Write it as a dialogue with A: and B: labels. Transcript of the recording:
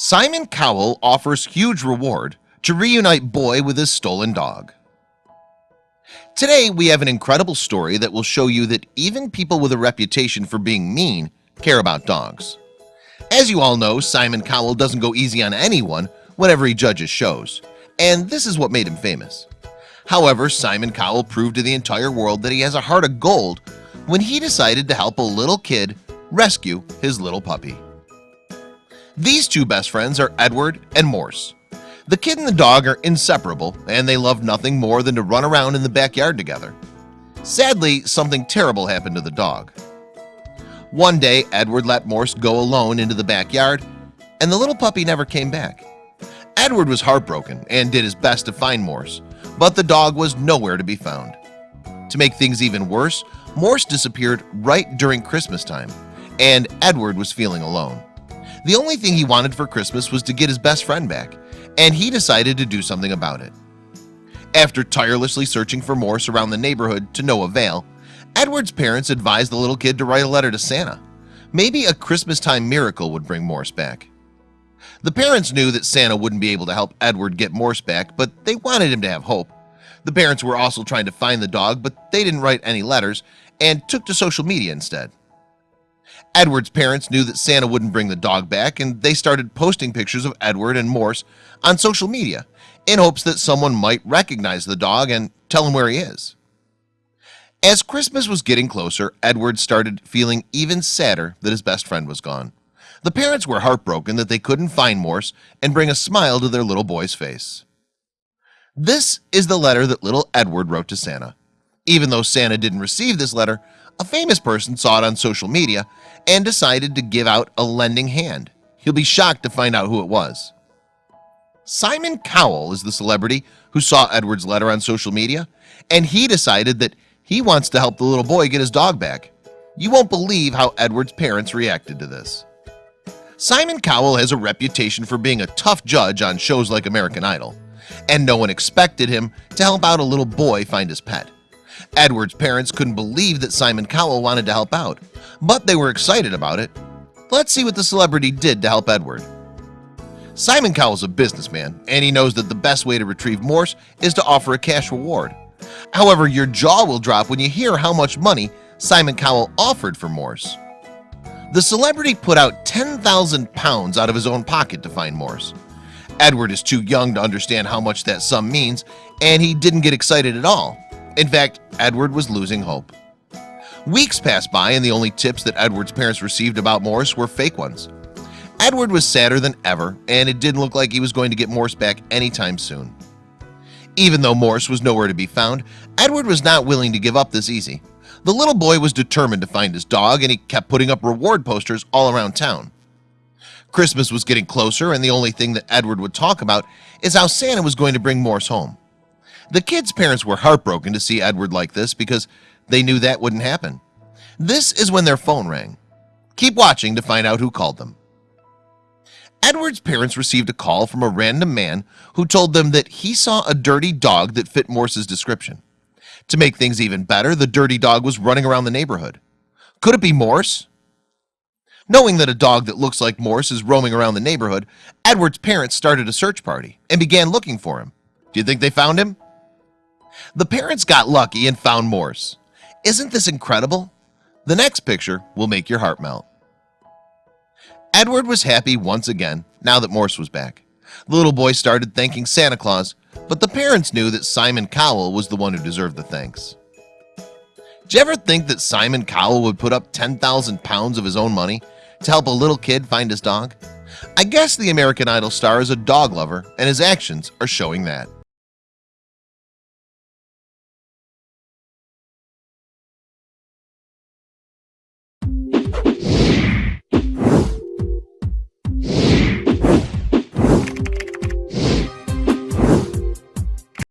A: Simon Cowell offers huge reward to reunite boy with his stolen dog. Today we have an incredible story that will show you that even people with a reputation for being mean care about dogs. As you all know Simon Cowell doesn't go easy on anyone whenever he judges shows. And this is what made him famous. However, Simon Cowell proved to the entire world that he has a heart of gold when he decided to help a little kid rescue his little puppy these two best friends are Edward and Morse. The kid and the dog are inseparable and they love nothing more than to run around in the backyard together. Sadly something terrible happened to the dog. One day Edward let Morse go alone into the backyard and the little puppy never came back. Edward was heartbroken and did his best to find Morse but the dog was nowhere to be found. To make things even worse Morse disappeared right during Christmas time and Edward was feeling alone the only thing he wanted for Christmas was to get his best friend back and he decided to do something about it. After tirelessly searching for Morse around the neighborhood to no avail Edward's parents advised the little kid to write a letter to Santa. Maybe a Christmas time miracle would bring Morse back. The parents knew that Santa wouldn't be able to help Edward get Morse back but they wanted him to have hope. The parents were also trying to find the dog but they didn't write any letters and took to social media instead Edward's parents knew that Santa wouldn't bring the dog back and they started posting pictures of Edward and Morse on social media in hopes that someone might recognize the dog and tell him where he is. As Christmas was getting closer Edward started feeling even sadder that his best friend was gone. The parents were heartbroken that they couldn't find Morse and bring a smile to their little boy's face. This is the letter that little Edward wrote to Santa even though Santa didn't receive this letter a famous person saw it on social media and decided to give out a lending hand. He'll be shocked to find out who it was. Simon Cowell is the celebrity who saw Edward's letter on social media and he decided that he wants to help the little boy get his dog back. You won't believe how Edward's parents reacted to this. Simon Cowell has a reputation for being a tough judge on shows like American Idol and no one expected him to help out a little boy find his pet Edward's parents couldn't believe that Simon Cowell wanted to help out but they were excited about it. Let's see what the celebrity did to help Edward. Simon Cowell is a businessman and he knows that the best way to retrieve Morse is to offer a cash reward. However, your jaw will drop when you hear how much money Simon Cowell offered for Morse. The celebrity put out 10,000 pounds out of his own pocket to find Morse. Edward is too young to understand how much that sum means and he didn't get excited at all in fact Edward was losing hope. Weeks passed by and the only tips that Edward's parents received about Morse were fake ones. Edward was sadder than ever and it didn't look like he was going to get Morse back anytime soon. Even though Morse was nowhere to be found Edward was not willing to give up this easy. The little boy was determined to find his dog and he kept putting up reward posters all around town. Christmas was getting closer and the only thing that Edward would talk about is how Santa was going to bring Morse home the kids parents were heartbroken to see Edward like this because they knew that wouldn't happen. This is when their phone rang. Keep watching to find out who called them. Edward's parents received a call from a random man who told them that he saw a dirty dog that fit Morse's description. To make things even better the dirty dog was running around the neighborhood. Could it be Morse? Knowing that a dog that looks like Morse is roaming around the neighborhood Edward's parents started a search party and began looking for him. Do you think they found him the parents got lucky and found Morse. Isn't this incredible? The next picture will make your heart melt. Edward was happy once again now that Morse was back. The little boy started thanking Santa Claus but the parents knew that Simon Cowell was the one who deserved the thanks. Did you ever think that Simon Cowell would put up 10,000 pounds of his own money to help a little kid find his dog? I guess the American Idol star is a dog lover and his actions are showing that